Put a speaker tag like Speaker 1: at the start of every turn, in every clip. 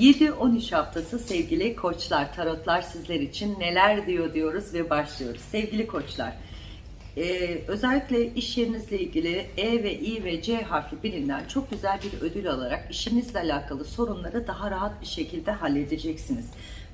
Speaker 1: 7-13 haftası sevgili koçlar, tarotlar sizler için neler diyor diyoruz ve başlıyoruz. Sevgili koçlar, e, özellikle iş yerinizle ilgili E ve I ve C harfi birinden çok güzel bir ödül alarak işinizle alakalı sorunları daha rahat bir şekilde halledeceksiniz.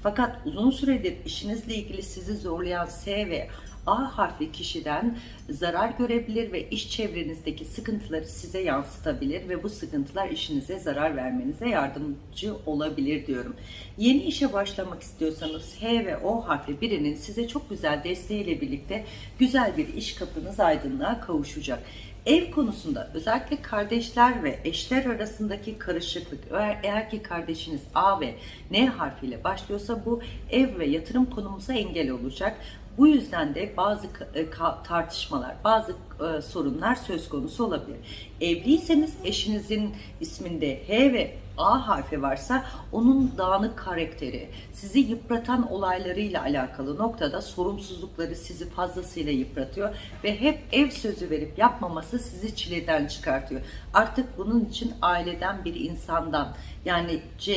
Speaker 1: Fakat uzun süredir işinizle ilgili sizi zorlayan S ve A harfli kişiden zarar görebilir ve iş çevrenizdeki sıkıntıları size yansıtabilir ve bu sıkıntılar işinize zarar vermenize yardımcı olabilir diyorum. Yeni işe başlamak istiyorsanız H ve O harfli birinin size çok güzel desteğiyle birlikte güzel bir iş kapınız aydınlığa kavuşacak. Ev konusunda özellikle kardeşler ve eşler arasındaki karışıklık eğer, ki kardeşiniz A ve N harfiyle başlıyorsa bu ev ve yatırım konumuza engel olacak. Bu yüzden de bazı e, tartışmalar, bazı e, sorunlar söz konusu olabilir. Evliyseniz eşinizin isminde H ve A harfi varsa onun dağınık karakteri, sizi yıpratan olaylarıyla alakalı noktada sorumsuzlukları sizi fazlasıyla yıpratıyor ve hep ev sözü verip yapmaması sizi çileden çıkartıyor. Artık bunun için aileden bir insandan yani C,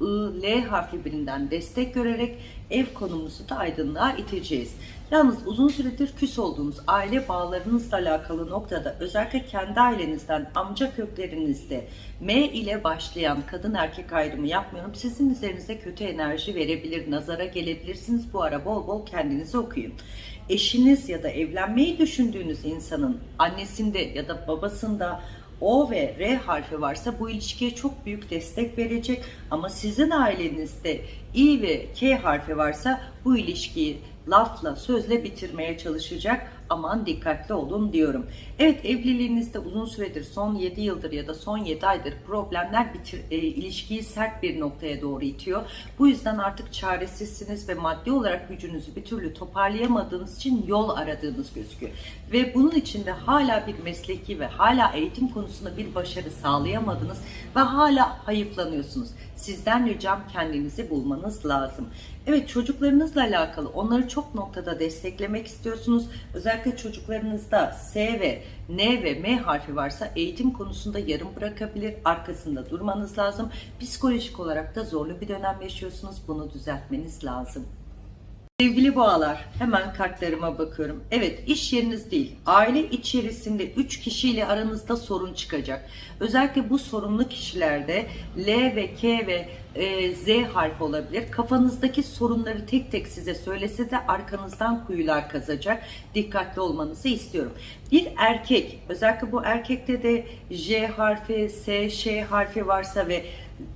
Speaker 1: I, L harfi birinden destek görerek ev konumuzu da aydınlığa iteceğiz. Yalnız uzun süredir küs olduğunuz aile bağlarınızla alakalı noktada özellikle kendi ailenizden amca köklerinizde M ile başlayan kadın erkek ayrımı yapmıyorum. Sizin üzerinize kötü enerji verebilir, nazara gelebilirsiniz. Bu ara bol bol kendinizi okuyun. Eşiniz ya da evlenmeyi düşündüğünüz insanın annesinde ya da babasında o ve R harfi varsa bu ilişkiye çok büyük destek verecek ama sizin ailenizde I ve K harfi varsa bu ilişkiyi lafla, sözle bitirmeye çalışacak. Aman dikkatli olun diyorum. Evet evliliğinizde uzun süredir son 7 yıldır ya da son 7 aydır problemler bitir, e, ilişkiyi sert bir noktaya doğru itiyor. Bu yüzden artık çaresizsiniz ve maddi olarak gücünüzü bir türlü toparlayamadığınız için yol aradığınız gözüküyor. Ve bunun için de hala bir mesleki ve hala eğitim konusunda bir başarı sağlayamadınız ve hala hayıflanıyorsunuz. Sizden ricam kendinizi bulmanız lazım. Evet çocuklarınızla alakalı onları çok noktada desteklemek istiyorsunuz. Özellikle çocuklarınızda S ve N ve M harfi varsa eğitim konusunda yarım bırakabilir. Arkasında durmanız lazım. Psikolojik olarak da zorlu bir dönem yaşıyorsunuz. Bunu düzeltmeniz lazım. Sevgili boğalar, hemen kartlarıma bakıyorum. Evet, iş yeriniz değil, aile içerisinde 3 kişiyle aranızda sorun çıkacak. Özellikle bu sorunlu kişilerde L ve K ve e, Z harfi olabilir. Kafanızdaki sorunları tek tek size söylese de arkanızdan kuyular kazacak. Dikkatli olmanızı istiyorum. Bir erkek, özellikle bu erkekte de J harfi, S, Ş harfi varsa ve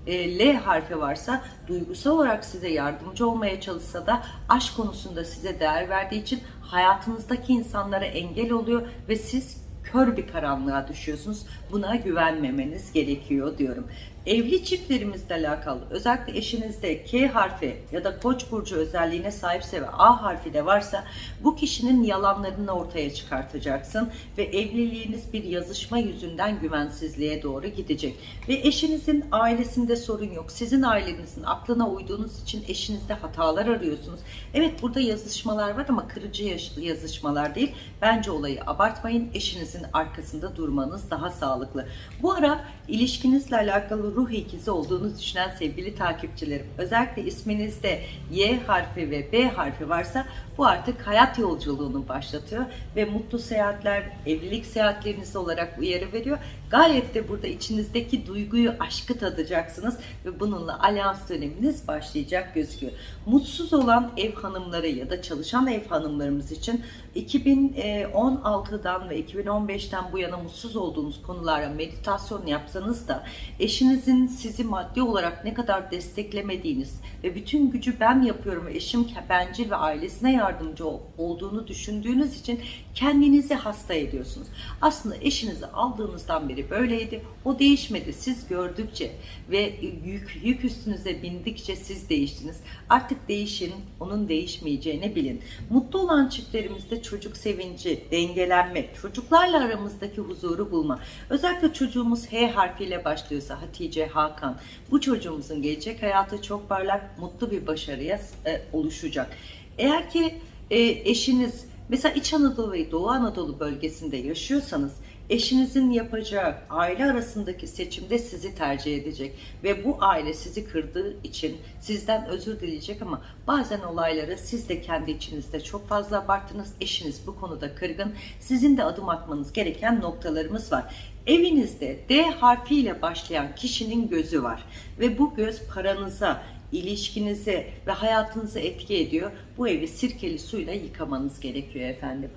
Speaker 1: e, L harfi varsa duygusal olarak size yardımcı olmaya çalışsa da aşk konusunda size değer verdiği için hayatınızdaki insanlara engel oluyor ve siz kör bir karanlığa düşüyorsunuz. Buna güvenmemeniz gerekiyor diyorum. Evli çiftlerimizle alakalı özellikle eşinizde K harfi ya da koç burcu özelliğine sahipse ve A harfi de varsa bu kişinin yalanlarını ortaya çıkartacaksın ve evliliğiniz bir yazışma yüzünden güvensizliğe doğru gidecek. Ve eşinizin ailesinde sorun yok. Sizin ailenizin aklına uyduğunuz için eşinizde hatalar arıyorsunuz. Evet burada yazışmalar var ama kırıcı yazışmalar değil. Bence olayı abartmayın. Eşinizin arkasında durmanız daha sağlıklı. Bu ara ilişkinizle alakalı ruh ikizi olduğunu düşünen sevgili takipçilerim. Özellikle isminizde Y harfi ve B harfi varsa bu artık hayat yolculuğunu başlatıyor ve mutlu seyahatler, evlilik seyahatleriniz olarak uyarı veriyor. Gayet de burada içinizdeki duyguyu, aşkı tadacaksınız ve bununla alyans döneminiz başlayacak gözüküyor. Mutsuz olan ev hanımları ya da çalışan ev hanımlarımız için 2016'dan ve 2015'ten bu yana mutsuz olduğunuz konulara meditasyon yapsanız da eşinizin sizi maddi olarak ne kadar desteklemediğiniz ve bütün gücü ben yapıyorum eşim bencil ve ailesine yardımcı olduğunu düşündüğünüz için kendinizi hasta ediyorsunuz. Aslında eşinizi aldığınızdan beri böyleydi. O değişmedi. Siz gördükçe ve yük, yük üstünüze bindikçe siz değiştiniz. Artık değişin, onun değişmeyeceğini bilin. Mutlu olan çiftlerimizde çocuk sevinci, dengelenme, çocuklarla aramızdaki huzuru bulma. Özellikle çocuğumuz H harfiyle başlıyorsa Hatice, Hakan, bu çocuğumuzun gelecek hayatı çok parlak, mutlu bir başarıya e, oluşacak. Eğer ki e, eşiniz mesela İç Anadolu ve Doğu Anadolu bölgesinde yaşıyorsanız Eşinizin yapacağı aile arasındaki seçimde sizi tercih edecek ve bu aile sizi kırdığı için sizden özür dileyecek ama bazen olayları siz de kendi içinizde çok fazla abarttınız. Eşiniz bu konuda kırgın. Sizin de adım atmanız gereken noktalarımız var. Evinizde D harfiyle başlayan kişinin gözü var ve bu göz paranıza, ilişkinize ve hayatınıza etki ediyor. Bu evi sirkeli suyla yıkamanız gerekiyor efendim.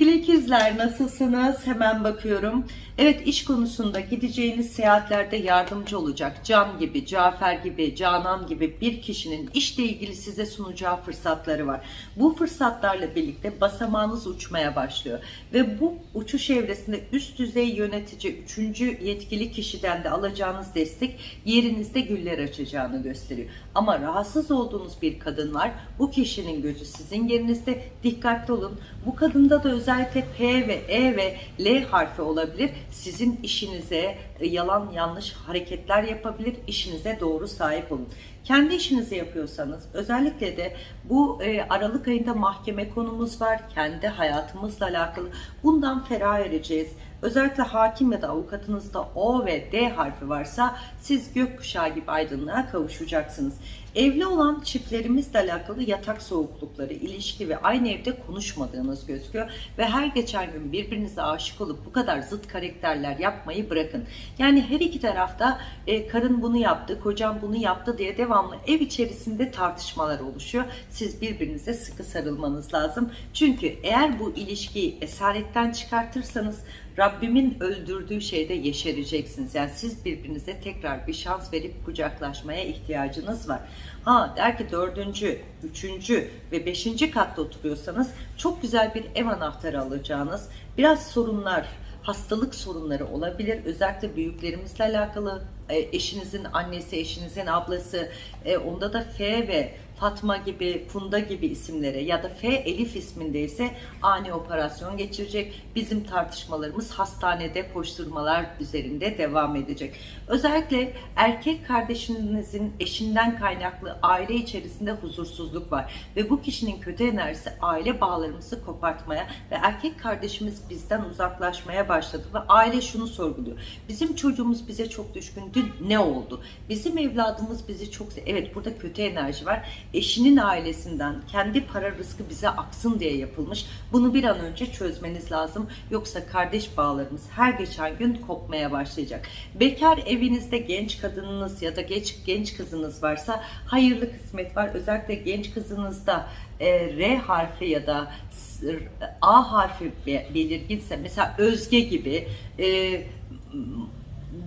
Speaker 1: Sevgili ikizler nasılsınız? Hemen bakıyorum. Evet iş konusunda gideceğiniz seyahatlerde yardımcı olacak. Can gibi, Cafer gibi, Canan gibi bir kişinin işle ilgili size sunacağı fırsatları var. Bu fırsatlarla birlikte basamağınız uçmaya başlıyor. Ve bu uçuş evresinde üst düzey yönetici, üçüncü yetkili kişiden de alacağınız destek yerinizde güller açacağını gösteriyor. Ama rahatsız olduğunuz bir kadın var. Bu kişinin gözü sizin yerinizde. Dikkatli olun. Bu kadında da özellikle P ve E ve L harfi olabilir. Sizin işinize e, yalan yanlış hareketler yapabilir. İşinize doğru sahip olun. Kendi işinizi yapıyorsanız özellikle de bu e, Aralık ayında mahkeme konumuz var. Kendi hayatımızla alakalı. Bundan ferah ereceğiz. Özellikle hakim ya da avukatınızda O ve D harfi varsa siz gökkuşağı gibi aydınlığa kavuşacaksınız. Evli olan çiftlerimizle alakalı yatak soğuklukları, ilişki ve aynı evde konuşmadığınız gözüküyor. Ve her geçen gün birbirinize aşık olup bu kadar zıt karakterler yapmayı bırakın. Yani her iki tarafta e, karın bunu yaptı, kocam bunu yaptı diye devamlı ev içerisinde tartışmalar oluşuyor. Siz birbirinize sıkı sarılmanız lazım. Çünkü eğer bu ilişkiyi esaretten çıkartırsanız Rabbimin öldürdüğü şeyde yeşereceksiniz. Yani siz birbirinize tekrar bir şans verip kucaklaşmaya ihtiyacınız var. Ha der ki dördüncü, üçüncü ve beşinci katta oturuyorsanız çok güzel bir ev anahtarı alacağınız, biraz sorunlar, hastalık sorunları olabilir. Özellikle büyüklerimizle alakalı, e, eşinizin annesi, eşinizin ablası, e, onda da F ve Fatma gibi, Funda gibi isimlere ya da F Elif ismindeyse ani operasyon geçirecek. Bizim tartışmalarımız hastanede koşturmalar üzerinde devam edecek. Özellikle erkek kardeşinizin eşinden kaynaklı aile içerisinde huzursuzluk var ve bu kişinin kötü enerjisi aile bağlarımızı kopartmaya ve erkek kardeşimiz bizden uzaklaşmaya başladı ve aile şunu sorguluyor. Bizim çocuğumuz bize çok düşkündü. Ne oldu? Bizim evladımız bizi çok evet burada kötü enerji var eşinin ailesinden kendi para rızkı bize aksın diye yapılmış. Bunu bir an önce çözmeniz lazım. Yoksa kardeş bağlarımız her geçen gün kopmaya başlayacak. Bekar evinizde genç kadınınız ya da genç genç kızınız varsa hayırlı kısmet var. Özellikle genç kızınızda e, R harfi ya da A harfi belirginse mesela Özge gibi e,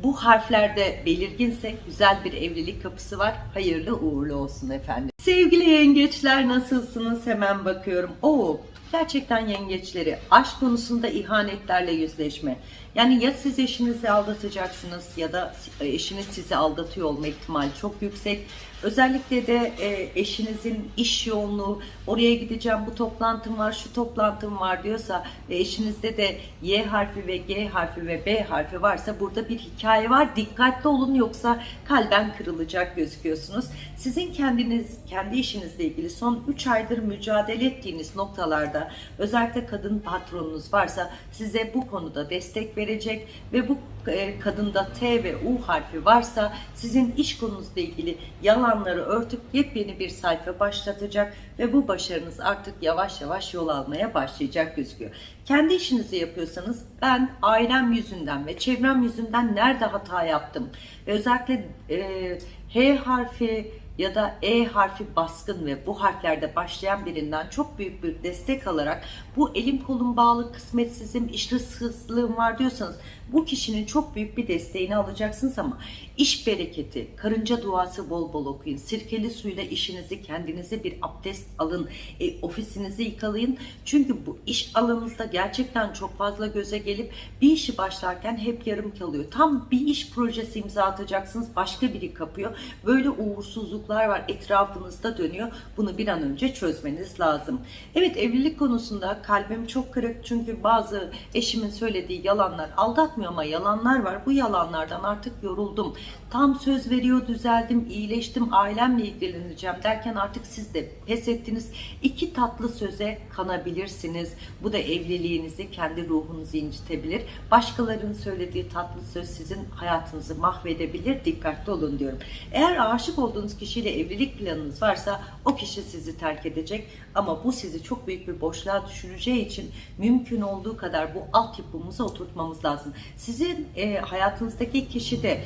Speaker 1: bu harflerde belirginse güzel bir evlilik kapısı var. Hayırlı uğurlu olsun efendim. Sevgili yengeçler nasılsınız? Hemen bakıyorum. Oo, gerçekten yengeçleri aşk konusunda ihanetlerle yüzleşme. Yani ya siz eşinizi aldatacaksınız ya da eşiniz sizi aldatıyor olma ihtimali çok yüksek. Özellikle de e, eşinizin iş yoğunluğu, oraya gideceğim, bu toplantım var, şu toplantım var diyorsa ve eşinizde de Y harfi ve G harfi ve B harfi varsa burada bir hikaye var. Dikkatli olun yoksa kalben kırılacak gözüküyorsunuz. Sizin kendiniz, kendi işinizle ilgili son 3 aydır mücadele ettiğiniz noktalarda özellikle kadın patronunuz varsa size bu konuda destek verecek ve bu e, kadında T ve U harfi varsa sizin iş konunuzla ilgili yalanları örtüp yepyeni bir sayfa başlatacak ve bu başarınız artık yavaş yavaş yol almaya başlayacak gözüküyor. Kendi işinizi yapıyorsanız ben ailem yüzünden ve çevrem yüzünden nerede hata yaptım ve özellikle e, H harfi ya da E harfi baskın ve bu harflerde başlayan birinden çok büyük bir destek alarak bu elim kolum bağlı kısmetsizim, iş hırsızlığım var diyorsanız bu kişinin çok büyük bir desteğini alacaksınız ama iş bereketi, karınca duası bol bol okuyun. Sirkeli suyla işinizi kendinize bir abdest alın. E, ofisinizi yıkalayın. Çünkü bu iş alanınızda gerçekten çok fazla göze gelip bir işi başlarken hep yarım kalıyor. Tam bir iş projesi imza atacaksınız başka biri kapıyor. Böyle uğursuzluk olumsuzluklar var etrafınızda dönüyor. Bunu bir an önce çözmeniz lazım. Evet evlilik konusunda kalbim çok kırık çünkü bazı eşimin söylediği yalanlar aldatmıyor ama yalanlar var. Bu yalanlardan artık yoruldum. Tam söz veriyor düzeldim, iyileştim, ailemle ilgileneceğim derken artık siz de pes ettiniz. İki tatlı söze kanabilirsiniz. Bu da evliliğinizi, kendi ruhunuzu incitebilir. Başkalarının söylediği tatlı söz sizin hayatınızı mahvedebilir. Dikkatli olun diyorum. Eğer aşık olduğunuz kişiyle evlilik planınız varsa o kişi sizi terk edecek. Ama bu sizi çok büyük bir boşluğa düşüreceği için mümkün olduğu kadar bu altyapımızı oturtmamız lazım. Sizin e, hayatınızdaki kişi de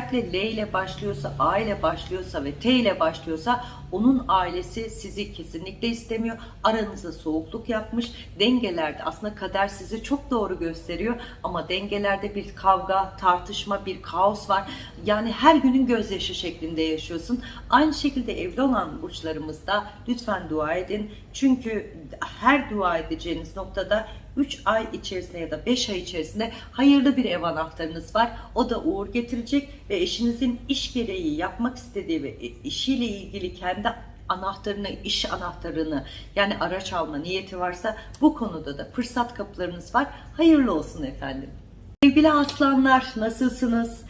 Speaker 1: özellikle L ile başlıyorsa, A ile başlıyorsa ve T ile başlıyorsa onun ailesi sizi kesinlikle istemiyor. Aranıza soğukluk yapmış. Dengelerde aslında kader sizi çok doğru gösteriyor ama dengelerde bir kavga, tartışma, bir kaos var. Yani her günün gözyaşı şeklinde yaşıyorsun. Aynı şekilde evli olan burçlarımızda lütfen dua edin. Çünkü her dua edeceğiniz noktada 3 ay içerisinde ya da 5 ay içerisinde hayırlı bir ev anahtarınız var. O da uğur getirecek ve eşinizin iş gereği yapmak istediği ve işiyle ilgili kendi anahtarını, iş anahtarını yani araç alma niyeti varsa bu konuda da fırsat kapılarınız var. Hayırlı olsun efendim. Sevgili aslanlar nasılsınız?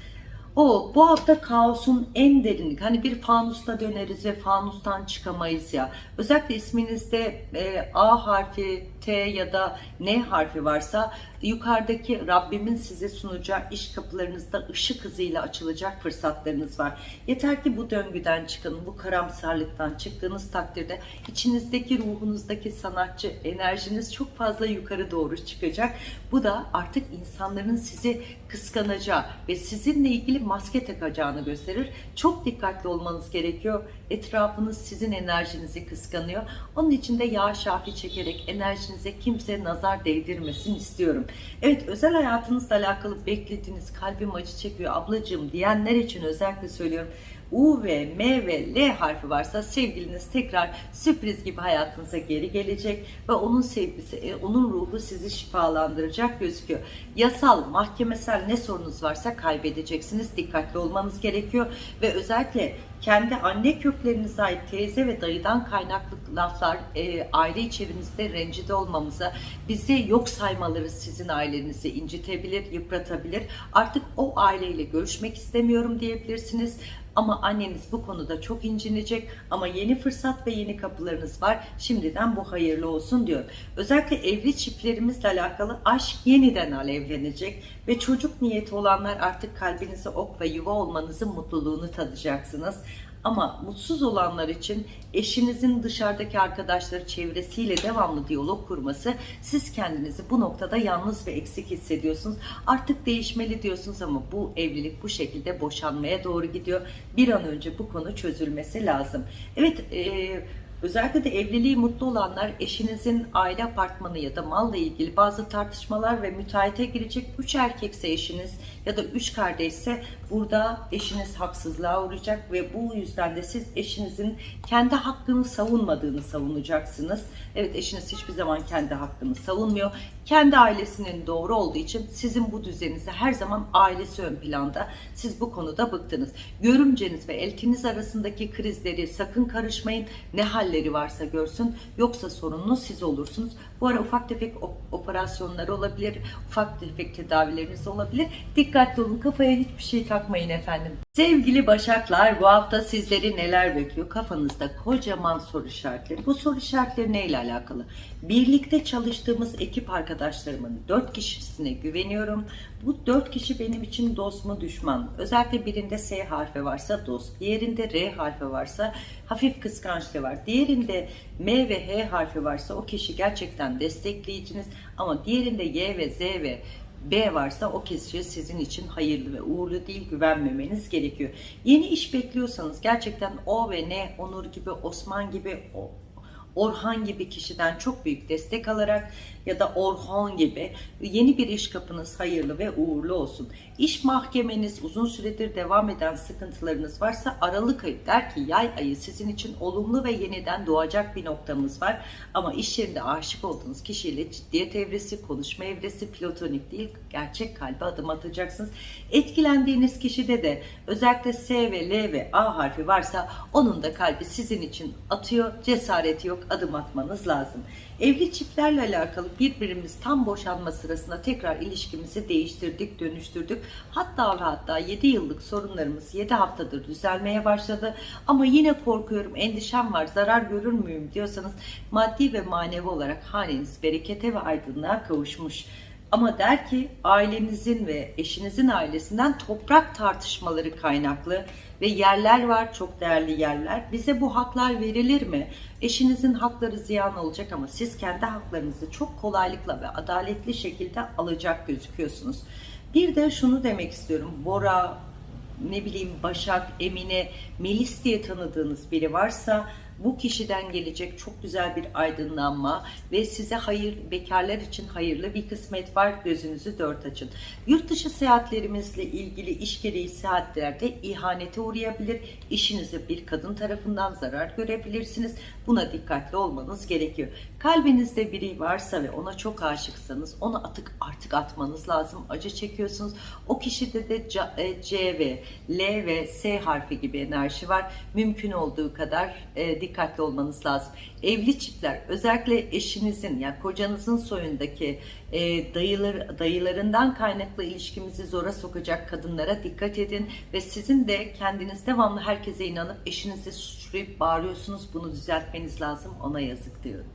Speaker 1: O bu hafta kaosun en derinlik. Hani bir fanusta döneriz ve fanustan çıkamayız ya. Özellikle isminizde e, A harfi, T ya da N harfi varsa yukarıdaki Rabbimin size sunacağı iş kapılarınızda ışık hızıyla açılacak fırsatlarınız var. Yeter ki bu döngüden çıkın, bu karamsarlıktan çıktığınız takdirde içinizdeki ruhunuzdaki sanatçı enerjiniz çok fazla yukarı doğru çıkacak. Bu da artık insanların sizi kıskanacağı ve sizinle ilgili maske takacağını gösterir. Çok dikkatli olmanız gerekiyor. Etrafınız sizin enerjinizi kıskanıyor. Onun için de yağ şafi çekerek enerjinize kimse nazar değdirmesin istiyorum. Evet özel hayatınızla alakalı beklediğiniz kalbim acı çekiyor ablacığım diyenler için özellikle söylüyorum. U ve M ve L harfi varsa sevgiliniz tekrar sürpriz gibi hayatınıza geri gelecek ve onun sevgisi, e, onun ruhu sizi şifalandıracak gözüküyor. Yasal, mahkemesel ne sorunuz varsa kaybedeceksiniz. Dikkatli olmanız gerekiyor ve özellikle kendi anne köklerinize ait teyze ve dayıdan kaynaklı laflar e, aile içerimizde rencide olmamıza, bizi yok saymaları sizin ailenizi incitebilir, yıpratabilir. Artık o aileyle görüşmek istemiyorum diyebilirsiniz. Ama anneniz bu konuda çok incinecek ama yeni fırsat ve yeni kapılarınız var. Şimdiden bu hayırlı olsun diyor. Özellikle evli çiftlerimizle alakalı aşk yeniden alevlenecek ve çocuk niyeti olanlar artık kalbinize ok ve yuva olmanızın mutluluğunu tadacaksınız. Ama mutsuz olanlar için eşinizin dışarıdaki arkadaşları çevresiyle devamlı diyalog kurması siz kendinizi bu noktada yalnız ve eksik hissediyorsunuz. Artık değişmeli diyorsunuz ama bu evlilik bu şekilde boşanmaya doğru gidiyor. Bir an önce bu konu çözülmesi lazım. Evet eee Özellikle de evliliği mutlu olanlar eşinizin aile apartmanı ya da malla ilgili bazı tartışmalar ve müteahhite girecek. Üç erkekse eşiniz ya da üç kardeşse burada eşiniz haksızlığa uğrayacak ve bu yüzden de siz eşinizin kendi hakkını savunmadığını savunacaksınız. Evet eşiniz hiçbir zaman kendi hakkını savunmuyor. Kendi ailesinin doğru olduğu için sizin bu düzeninizde her zaman ailesi ön planda. Siz bu konuda bıktınız. Görümceniz ve eltiniz arasındaki krizleri sakın karışmayın. Ne halleri varsa görsün. Yoksa sorunlu siz olursunuz. Bu ara ufak tefek operasyonlar olabilir. Ufak tefek tedavileriniz olabilir. Dikkatli olun. Kafaya hiçbir şey takmayın efendim. Sevgili Başaklar bu hafta sizleri neler bekliyor? Kafanızda kocaman soru işaretleri. Bu soru işaretleri neyle alakalı? Birlikte çalıştığımız ekip arkadaşlarımın dört kişisine güveniyorum. Bu dört kişi benim için dost mu düşman? Özellikle birinde S harfi varsa dost, diğerinde R harfi varsa hafif kıskançlığı var. Diğerinde M ve H harfi varsa o kişi gerçekten destekleyiciniz ama diğerinde Y ve Z ve B varsa o kişi sizin için hayırlı ve uğurlu değil güvenmemeniz gerekiyor. Yeni iş bekliyorsanız gerçekten O ve N, Onur gibi, Osman gibi, Orhan gibi kişiden çok büyük destek alarak ya da Orhan gibi yeni bir iş kapınız hayırlı ve uğurlu olsun. İş mahkemeniz uzun süredir devam eden sıkıntılarınız varsa Aralık ayı der ki yay ayı sizin için olumlu ve yeniden doğacak bir noktamız var. Ama iş yerinde aşık olduğunuz kişiyle ciddiyet evresi, konuşma evresi, platonik değil gerçek kalbe adım atacaksınız. Etkilendiğiniz kişide de özellikle S ve L ve A harfi varsa onun da kalbi sizin için atıyor. Cesareti yok adım atmanız lazım. Evli çiftlerle alakalı birbirimiz tam boşanma sırasında tekrar ilişkimizi değiştirdik, dönüştürdük. Hatta ve hatta 7 yıllık sorunlarımız 7 haftadır düzelmeye başladı. Ama yine korkuyorum, endişem var, zarar görür müyüm diyorsanız maddi ve manevi olarak haneniz berekete ve aydınlığa kavuşmuş. Ama der ki ailenizin ve eşinizin ailesinden toprak tartışmaları kaynaklı ve yerler var çok değerli yerler. Bize bu haklar verilir mi? Eşinizin hakları ziyan olacak ama siz kendi haklarınızı çok kolaylıkla ve adaletli şekilde alacak gözüküyorsunuz. Bir de şunu demek istiyorum. Bora, ne bileyim Başak, Emine, Melis diye tanıdığınız biri varsa bu kişiden gelecek çok güzel bir aydınlanma ve size hayır, bekarlar için hayırlı bir kısmet var. Gözünüzü dört açın. Yurt dışı seyahatlerimizle ilgili iş gereği seyahatlerde ihanete uğrayabilir. İşinize bir kadın tarafından zarar görebilirsiniz. Buna dikkatli olmanız gerekiyor. Kalbinizde biri varsa ve ona çok aşıksanız onu atık artık atmanız lazım. Acı çekiyorsunuz. O kişide de C, e, C ve L ve S harfi gibi enerji var. Mümkün olduğu kadar e, dikkatli olmanız lazım. Evli çiftler özellikle eşinizin yani kocanızın soyundaki e, dayılar, dayılarından kaynaklı ilişkimizi zora sokacak kadınlara dikkat edin ve sizin de kendiniz devamlı herkese inanıp eşinizi suçlayıp bağırıyorsunuz. Bunu düzeltmeniz lazım. Ona yazık diyorum.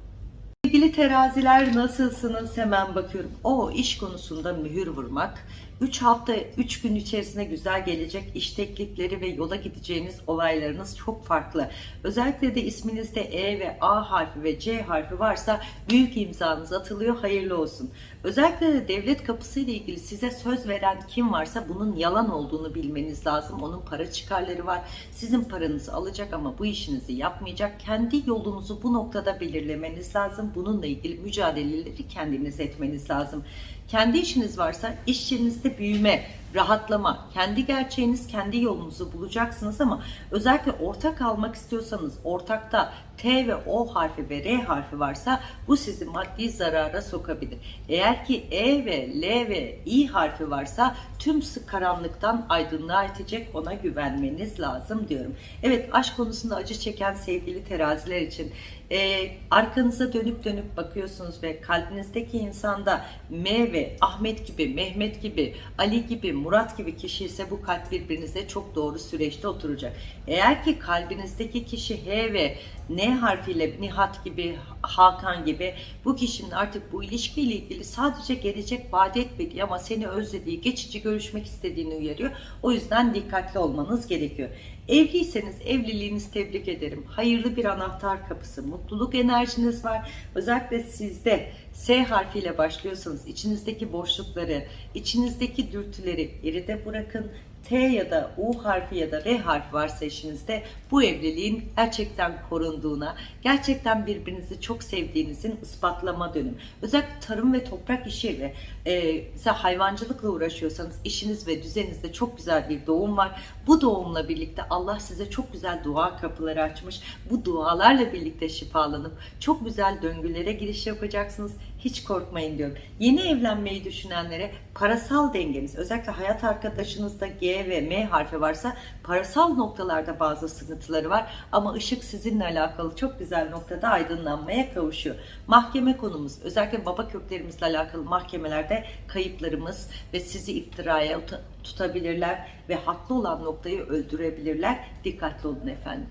Speaker 1: Sevgili teraziler nasılsınız? Hemen bakıyorum. O iş konusunda mühür vurmak. 3 hafta, 3 gün içerisinde güzel gelecek iş teklifleri ve yola gideceğiniz olaylarınız çok farklı. Özellikle de isminizde E ve A harfi ve C harfi varsa büyük imzanız atılıyor. Hayırlı olsun. Özellikle de devlet kapısı ile ilgili size söz veren kim varsa bunun yalan olduğunu bilmeniz lazım. Onun para çıkarları var. Sizin paranızı alacak ama bu işinizi yapmayacak. Kendi yolunuzu bu noktada belirlemeniz lazım. Bununla ilgili mücadeleleri kendiniz etmeniz lazım. Kendi işiniz varsa iş yerinizde büyüme, rahatlama, kendi gerçeğiniz, kendi yolunuzu bulacaksınız ama özellikle ortak almak istiyorsanız ortakta T ve O harfi ve R harfi varsa bu sizi maddi zarara sokabilir. Eğer ki E ve L ve İ harfi varsa tüm karanlıktan aydınlığa itecek ona güvenmeniz lazım diyorum. Evet aşk konusunda acı çeken sevgili teraziler için e, arkanıza dönüp dönüp bakıyorsunuz ve kalbinizdeki insanda M ve Ahmet gibi, Mehmet gibi, Ali gibi, Murat gibi kişi ise bu kalp birbirinize çok doğru süreçte oturacak. Eğer ki kalbinizdeki kişi H ve N harfiyle Nihat gibi, Hakan gibi bu kişinin artık bu ilişkiyle ilgili sadece gelecek vaat etmediği ama seni özlediği, geçici görüşmek istediğini uyarıyor. O yüzden dikkatli olmanız gerekiyor. Evliyseniz evliliğinizi tebrik ederim. Hayırlı bir anahtar kapısı, mutluluk enerjiniz var. Özellikle sizde S harfiyle başlıyorsanız içinizdeki boşlukları, içinizdeki dürtüleri geride bırakın. T ya da U harfi ya da R harfi varsa eşinizde bu evliliğin gerçekten korunduğuna, gerçekten birbirinizi çok sevdiğinizin ispatlama dönüm. Özellikle tarım ve toprak işiyle, e, mesela hayvancılıkla uğraşıyorsanız işiniz ve düzeninizde çok güzel bir doğum var. Bu doğumla birlikte Allah size çok güzel dua kapıları açmış. Bu dualarla birlikte şifalanıp çok güzel döngülere giriş yapacaksınız. Hiç korkmayın diyorum. Yeni evlenmeyi düşünenlere parasal dengeniz, özellikle hayat arkadaşınızda G ve M harfi varsa parasal noktalarda bazı sıkıntıları var. Ama ışık sizinle alakalı çok güzel noktada aydınlanmaya kavuşuyor. Mahkeme konumuz, özellikle baba köklerimizle alakalı mahkemelerde kayıplarımız ve sizi iftiraya tutabilirler ve haklı olan noktayı öldürebilirler. Dikkatli olun efendim.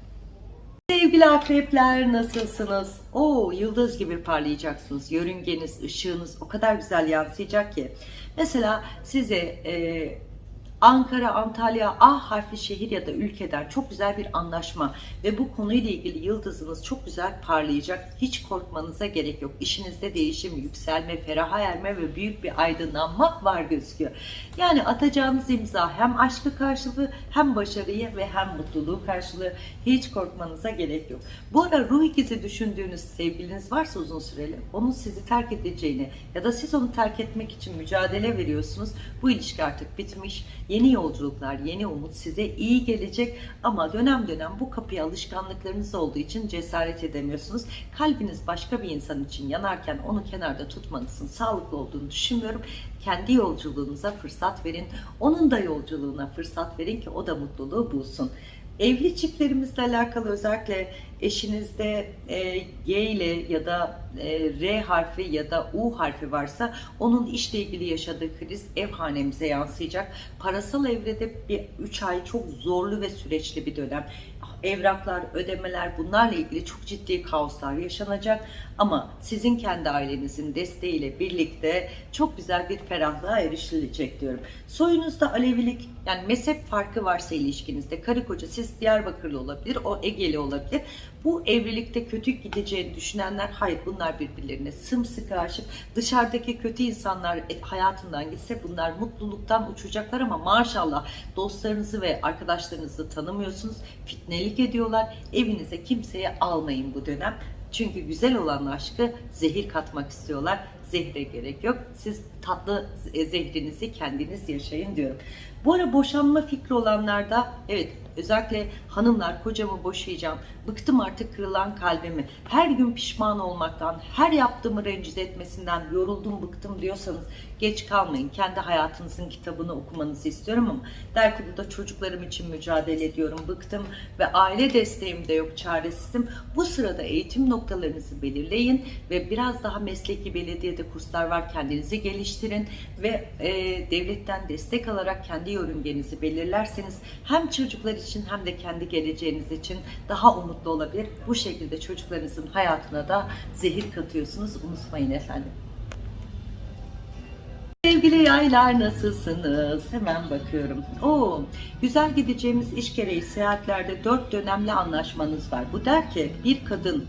Speaker 1: Sevgili akrepler nasılsınız? Oo yıldız gibi parlayacaksınız. Yörüngeniz, ışığınız o kadar güzel yansıyacak ki. Mesela size e, Ankara, Antalya, A harfli şehir ya da ülkeden çok güzel bir anlaşma ve bu konuyla ilgili yıldızınız çok güzel parlayacak. Hiç korkmanıza gerek yok. İşinizde değişim, yükselme, feraha erme ve büyük bir aydınlanma var gözüküyor. Yani atacağınız imza hem aşkı karşılığı hem başarıyı ve hem mutluluğu karşılığı hiç korkmanıza gerek yok. Bu ara ruh ikizi düşündüğünüz sevgiliniz varsa uzun süreli onun sizi terk edeceğini ya da siz onu terk etmek için mücadele veriyorsunuz. Bu ilişki artık bitmiş. Yeni yolculuklar, yeni umut size iyi gelecek ama dönem dönem bu kapıya alışkanlıklarınız olduğu için cesaret edemiyorsunuz. Kalbiniz başka bir insan için yanarken onu kenarda tutmanızın sağlıklı olduğunu düşünmüyorum. Kendi yolculuğunuza fırsat verin. Onun da yolculuğuna fırsat verin ki o da mutluluğu bulsun. Evli çiftlerimizle alakalı özellikle eşinizde e, G ile ya da e, R harfi ya da U harfi varsa onun işle ilgili yaşadığı kriz ev hanemize yansıyacak. Parasal evrede bir 3 ay çok zorlu ve süreçli bir dönem. Evraklar, ödemeler bunlarla ilgili çok ciddi kaoslar yaşanacak. Ama sizin kendi ailenizin desteğiyle birlikte çok güzel bir ferahlığa erişilecek diyorum. Soyunuzda Alevilik yani mezhep farkı varsa ilişkinizde karı koca siz Diyarbakırlı olabilir, o Egeli olabilir. Bu evlilikte kötü gideceğini düşünenler hayır bunlar birbirlerine sımsıkı aşık. Dışarıdaki kötü insanlar e, hayatından gitse bunlar mutluluktan uçacaklar ama maşallah dostlarınızı ve arkadaşlarınızı tanımıyorsunuz. Fitnelik ediyorlar. Evinize kimseye almayın bu dönem. Çünkü güzel olan aşkı zehir katmak istiyorlar. Zehre gerek yok. Siz tatlı e, zehrinizi kendiniz yaşayın diyorum. Bu ara boşanma fikri olanlarda evet özellikle hanımlar kocamı boşayacağım, bıktım artık kırılan kalbimi, her gün pişman olmaktan, her yaptığımı rencide etmesinden yoruldum bıktım diyorsanız geç kalmayın. Kendi hayatınızın kitabını okumanızı istiyorum ama der ki burada çocuklarım için mücadele ediyorum, bıktım ve aile desteğim de yok, çaresizim. Bu sırada eğitim noktalarınızı belirleyin ve biraz daha mesleki belediyede kurslar var kendinizi geliştirin ve e, devletten destek alarak kendi yörüngenizi belirlerseniz hem çocuklar için hem de kendi geleceğiniz için daha umutlu olabilir. Bu şekilde çocuklarınızın hayatına da zehir katıyorsunuz. Unutmayın efendim. Sevgili yaylar nasılsınız? Hemen bakıyorum. Oo, güzel gideceğimiz iş gereği seyahatlerde dört dönemli anlaşmanız var. Bu der ki bir kadın,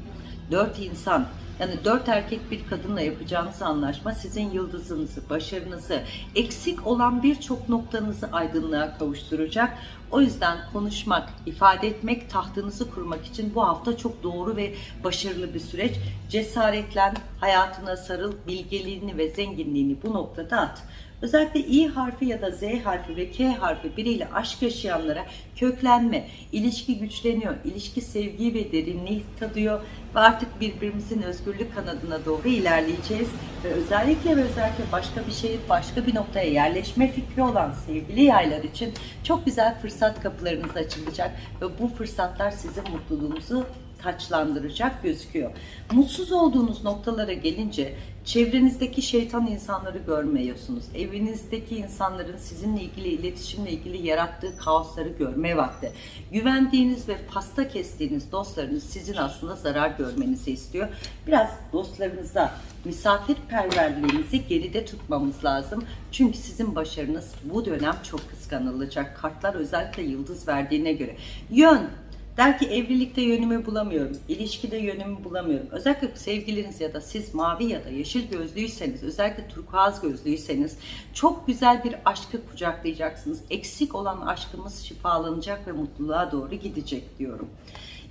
Speaker 1: dört insan yani dört erkek bir kadınla yapacağınız anlaşma sizin yıldızınızı, başarınızı, eksik olan birçok noktanızı aydınlığa kavuşturacak. O yüzden konuşmak, ifade etmek, tahtınızı kurmak için bu hafta çok doğru ve başarılı bir süreç. Cesaretlen, hayatına sarıl, bilgeliğini ve zenginliğini bu noktada at. Özellikle İ harfi ya da Z harfi ve K harfi biriyle aşk yaşayanlara köklenme, ilişki güçleniyor, ilişki sevgi ve derinliği tadıyor ve artık birbirimizin özgürlük kanadına doğru ilerleyeceğiz. Ve özellikle ve özellikle başka bir şehir, başka bir noktaya yerleşme fikri olan sevgili yaylar için çok güzel fırsat kapılarınız açılacak ve bu fırsatlar sizin mutluluğunuzu taçlandıracak gözüküyor. Mutsuz olduğunuz noktalara gelince çevrenizdeki şeytan insanları görmüyorsunuz. Evinizdeki insanların sizinle ilgili iletişimle ilgili yarattığı kaosları görme vakti. Güvendiğiniz ve pasta kestiğiniz dostlarınız sizin aslında zarar görmenizi istiyor. Biraz dostlarınıza misafirperverliğinizi geride tutmamız lazım. Çünkü sizin başarınız bu dönem çok kıskanılacak. Kartlar özellikle yıldız verdiğine göre. Yön, Der ki evlilikte yönümü bulamıyorum, ilişkide yönümü bulamıyorum. Özellikle sevgiliniz ya da siz mavi ya da yeşil gözlüyseniz, özellikle turkuaz gözlüyseniz çok güzel bir aşkı kucaklayacaksınız. Eksik olan aşkımız şifalanacak ve mutluluğa doğru gidecek diyorum.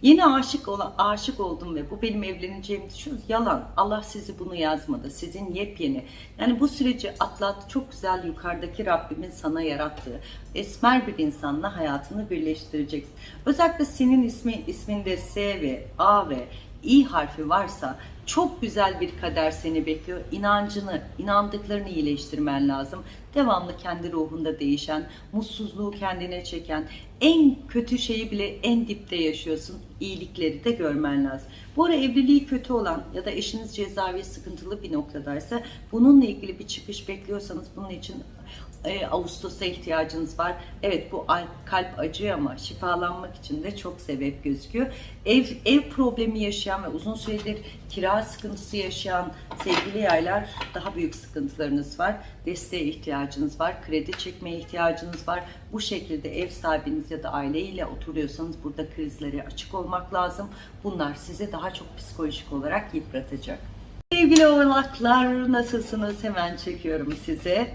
Speaker 1: Yine aşık olan aşık oldum ve bu benim evleneceğimi düşünüyorsunuz. Yalan. Allah sizi bunu yazmadı. Sizin yepyeni. Yani bu süreci atlat. Çok güzel yukarıdaki Rabbimin sana yarattığı esmer bir insanla hayatını birleştireceksin. Özellikle senin ismi isminde S ve A ve İ harfi varsa çok güzel bir kader seni bekliyor. İnancını, inandıklarını iyileştirmen lazım. Devamlı kendi ruhunda değişen, mutsuzluğu kendine çeken, en kötü şeyi bile en dipte yaşıyorsun. İyilikleri de görmen lazım. Bu ara evliliği kötü olan ya da eşiniz cezaevi sıkıntılı bir noktadaysa bununla ilgili bir çıkış bekliyorsanız bunun için e, Ağustos'a ihtiyacınız var. Evet bu al- kalp acıyor ama şifalanmak için de çok sebep gözüküyor. Ev ev problemi yaşayan ve uzun süredir kira sıkıntısı yaşayan sevgili yaylar daha büyük sıkıntılarınız var. Desteğe ihtiyacınız var. Kredi çekmeye ihtiyacınız var. Bu şekilde ev sahibiniz ya da aileyle oturuyorsanız burada krizlere açık olmak lazım. Bunlar sizi daha çok psikolojik olarak yıpratacak. Sevgili oğlaklar nasılsınız? Hemen çekiyorum size.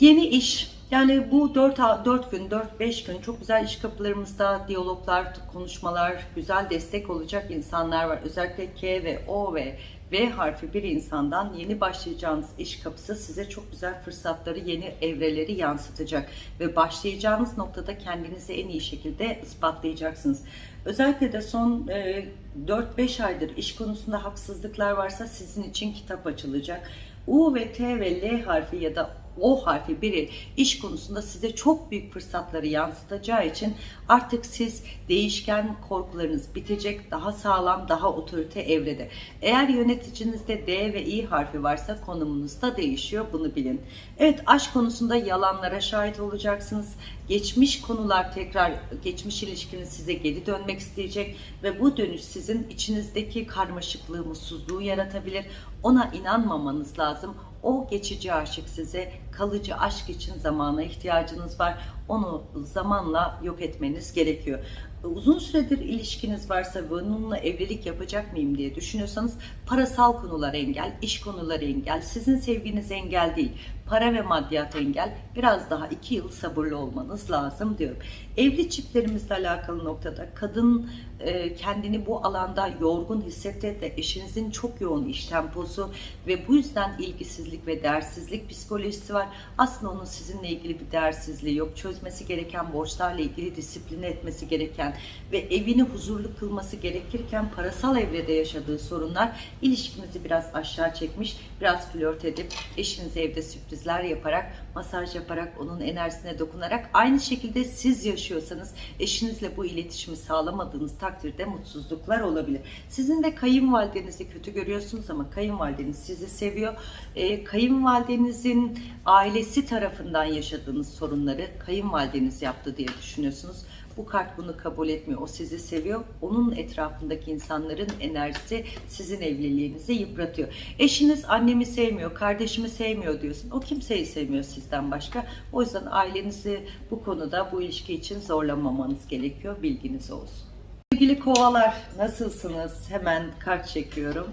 Speaker 1: Yeni iş. Yani bu 4, 4 gün, 4-5 gün çok güzel iş kapılarımızda diyaloglar, konuşmalar, güzel destek olacak insanlar var. Özellikle K ve O ve V harfi bir insandan yeni başlayacağınız iş kapısı size çok güzel fırsatları, yeni evreleri yansıtacak. Ve başlayacağınız noktada kendinizi en iyi şekilde ispatlayacaksınız. Özellikle de son e, 4-5 aydır iş konusunda haksızlıklar varsa sizin için kitap açılacak. U ve T ve L harfi ya da O harfi biri iş konusunda size çok büyük fırsatları yansıtacağı için artık siz değişken korkularınız bitecek, daha sağlam, daha otorite evrede. Eğer yöneticinizde D ve İ harfi varsa konumunuz da değişiyor, bunu bilin. Evet, aşk konusunda yalanlara şahit olacaksınız. Geçmiş konular tekrar, geçmiş ilişkiniz size geri dönmek isteyecek ve bu dönüş sizin içinizdeki karmaşıklığı, mutsuzluğu yaratabilir. Ona inanmamanız lazım. O geçici aşık size, kalıcı aşk için zamana ihtiyacınız var. Onu zamanla yok etmeniz gerekiyor. Uzun süredir ilişkiniz varsa ve onunla evlilik yapacak mıyım diye düşünüyorsanız parasal konular engel, iş konuları engel, sizin sevginiz engel değil. Para ve maddiyat engel. Biraz daha iki yıl sabırlı olmanız lazım diyorum. Evli çiftlerimizle alakalı noktada kadın e, kendini bu alanda yorgun hissetti de eşinizin çok yoğun iş temposu ve bu yüzden ilgisizlik ve değersizlik psikolojisi var. Aslında onun sizinle ilgili bir değersizliği yok. Çözmesi gereken borçlarla ilgili disipline etmesi gereken ve evini huzurlu kılması gerekirken parasal evrede yaşadığı sorunlar ilişkinizi biraz aşağı çekmiş. Biraz flört edip eşinize evde sürprizler yaparak, masaj yaparak, onun enerjisine dokunarak aynı şekilde siz yaşıyorsanız eşinizle bu iletişimi sağlamadığınız takdirde mutsuzluklar olabilir. Sizin de kayınvalidenizi kötü görüyorsunuz ama kayınvalideniz sizi seviyor. Ee, kayınvalidenizin ailesi tarafından yaşadığınız sorunları kayınvalideniz yaptı diye düşünüyorsunuz. Bu kart bunu kabul etmiyor. O sizi seviyor. Onun etrafındaki insanların enerjisi sizin evliliğinizi yıpratıyor. Eşiniz annemi sevmiyor, kardeşimi sevmiyor diyorsun. O kimseyi sevmiyor sizden başka. O yüzden ailenizi bu konuda bu ilişki için zorlamamanız gerekiyor. Bilginiz olsun. Sevgili kovalar nasılsınız? Hemen kart çekiyorum.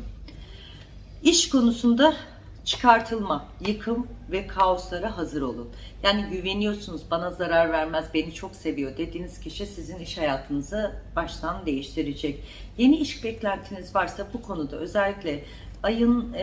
Speaker 1: İş konusunda çıkartılma, yıkım ve kaoslara hazır olun. Yani güveniyorsunuz, bana zarar vermez, beni çok seviyor dediğiniz kişi sizin iş hayatınızı baştan değiştirecek. Yeni iş beklentiniz varsa bu konuda özellikle ayın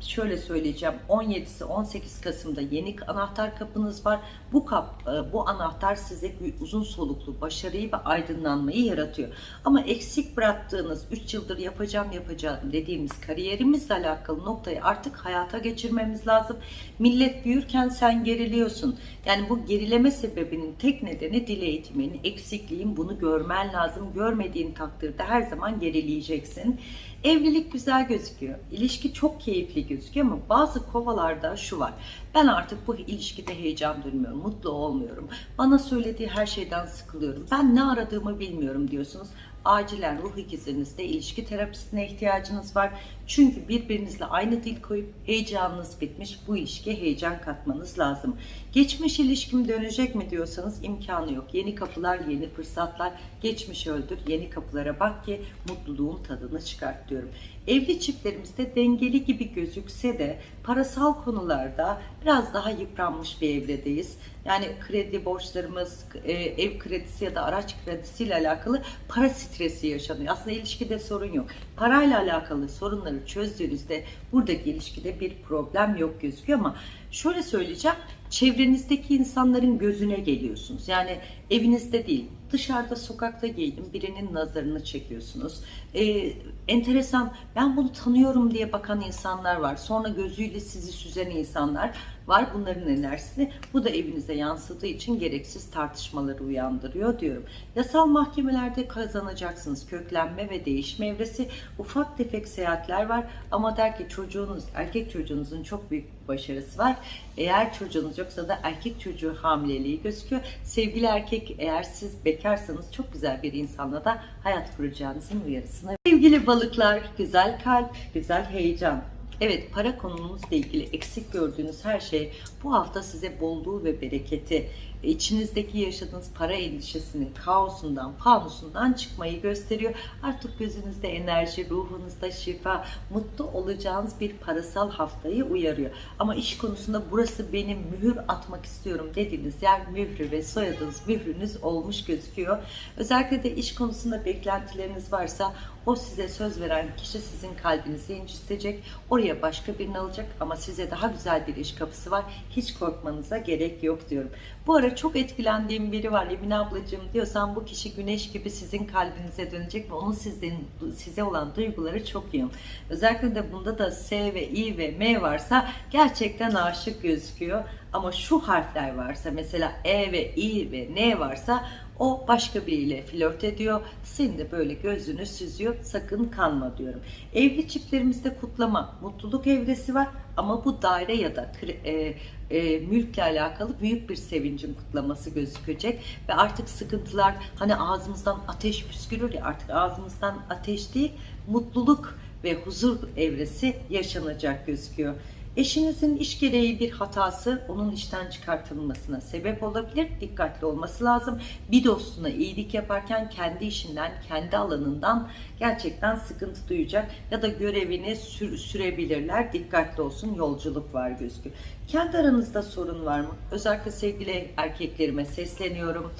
Speaker 1: şöyle söyleyeceğim 17'si 18 Kasım'da yeni anahtar kapınız var. Bu kap e, bu anahtar size uzun soluklu başarıyı ve aydınlanmayı yaratıyor. Ama eksik bıraktığınız 3 yıldır yapacağım yapacağım dediğimiz kariyerimizle alakalı noktayı artık hayata geçirmemiz lazım. Millet büyürken sen geriliyorsun. Yani bu gerileme sebebinin tek nedeni dil eğitiminin, eksikliğin bunu görmen lazım. Görmediğin takdirde her zaman gerileyeceksin. Evlilik güzel gözüküyor. İlişki çok keyifli gözüküyor ama bazı kovalarda şu var. Ben artık bu ilişkide heyecan duymuyorum, mutlu olmuyorum. Bana söylediği her şeyden sıkılıyorum. Ben ne aradığımı bilmiyorum diyorsunuz. Acilen ruh ikizinizde ilişki terapistine ihtiyacınız var. Çünkü birbirinizle aynı dil koyup heyecanınız bitmiş. Bu ilişkiye heyecan katmanız lazım. Geçmiş ilişkim dönecek mi diyorsanız imkanı yok. Yeni kapılar, yeni fırsatlar. Geçmiş öldür, yeni kapılara bak ki mutluluğun tadını çıkart diyorum. Evli çiftlerimizde dengeli gibi gözükse de parasal konularda biraz daha yıpranmış bir evredeyiz. Yani kredi borçlarımız, e, ev kredisi ya da araç kredisiyle alakalı para stresi yaşanıyor. Aslında ilişkide sorun yok. Parayla alakalı sorunları çözdüğünüzde buradaki ilişkide bir problem yok gözüküyor ama şöyle söyleyeceğim. Çevrenizdeki insanların gözüne geliyorsunuz. Yani evinizde değil, dışarıda sokakta giydim birinin nazarını çekiyorsunuz. Ee, enteresan ben bunu tanıyorum diye bakan insanlar var. Sonra gözüyle sizi süzen insanlar var. Bunların enerjisi bu da evinize yansıdığı için gereksiz tartışmaları uyandırıyor diyorum. Yasal mahkemelerde kazanacaksınız. Köklenme ve değişme evresi ufak tefek seyahatler var ama der ki çocuğunuz, erkek çocuğunuzun çok büyük başarısı var. Eğer çocuğunuz yoksa da erkek çocuğu hamileliği gözüküyor. Sevgili erkek eğer siz bekarsanız çok güzel bir insanla da hayat kuracağınızın uyarısını. Sevgili balıklar, güzel kalp, güzel heyecan. Evet para konumuzla ilgili eksik gördüğünüz her şey bu hafta size bolluğu ve bereketi, içinizdeki yaşadığınız para endişesinin kaosundan, fanusundan çıkmayı gösteriyor. Artık gözünüzde enerji, ruhunuzda şifa, mutlu olacağınız bir parasal haftayı uyarıyor. Ama iş konusunda burası benim mühür atmak istiyorum dediğiniz yer mührü ve soyadınız mührünüz olmuş gözüküyor. Özellikle de iş konusunda beklentileriniz varsa o size söz veren kişi sizin kalbinizi incitecek. Oraya başka birini alacak ama size daha güzel bir iş kapısı var. Hiç korkmanıza gerek yok diyorum. Bu ara çok etkilendiğim biri var Emine ablacığım diyorsan bu kişi güneş gibi sizin kalbinize dönecek ve onun sizin, size olan duyguları çok yoğun. Özellikle de bunda da S ve I ve M varsa gerçekten aşık gözüküyor. Ama şu harfler varsa mesela E ve I ve N varsa o başka biriyle flört ediyor. Senin de böyle gözünü süzüyor. Sakın kanma diyorum. Evli çiftlerimizde kutlama, mutluluk evresi var. Ama bu daire ya da e, e, mülkle alakalı büyük bir sevincin kutlaması gözükecek. Ve artık sıkıntılar hani ağzımızdan ateş püskürür ya artık ağzımızdan ateş değil mutluluk ve huzur evresi yaşanacak gözüküyor. Eşinizin iş gereği bir hatası onun işten çıkartılmasına sebep olabilir. Dikkatli olması lazım. Bir dostuna iyilik yaparken kendi işinden, kendi alanından gerçekten sıkıntı duyacak ya da görevini sür sürebilirler. Dikkatli olsun. Yolculuk var gözüküyor. Kendi aranızda sorun var mı? Özellikle sevgili erkeklerime sesleniyorum.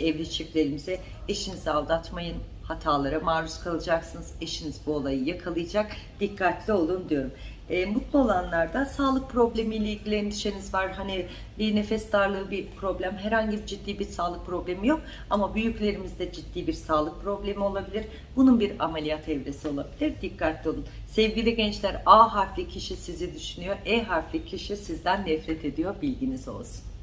Speaker 1: Evli çiftlerimize eşinizi aldatmayın hatalara maruz kalacaksınız. Eşiniz bu olayı yakalayacak. Dikkatli olun diyorum. E, mutlu olanlarda sağlık problemiyle ilgili endişeniz var. Hani bir nefes darlığı bir problem. Herhangi bir ciddi bir sağlık problemi yok. Ama büyüklerimizde ciddi bir sağlık problemi olabilir. Bunun bir ameliyat evresi olabilir. Dikkatli olun. Sevgili gençler A harfli kişi sizi düşünüyor. E harfli kişi sizden nefret ediyor. Bilginiz olsun.